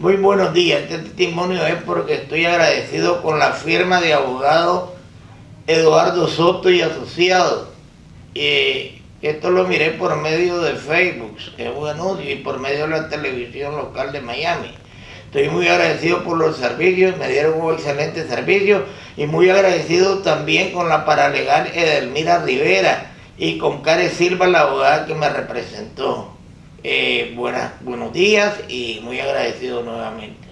Muy buenos días. Este testimonio es porque estoy agradecido con la firma de abogado Eduardo Soto y Asociados. Y esto lo miré por medio de Facebook, que es un anuncio, y por medio de la televisión local de Miami. Estoy muy agradecido por los servicios, me dieron un excelente servicio y muy agradecido también con la paralegal Edelmira Rivera y con Care Silva, la abogada que me representó. Eh, buenas, buenos días y muy agradecido nuevamente.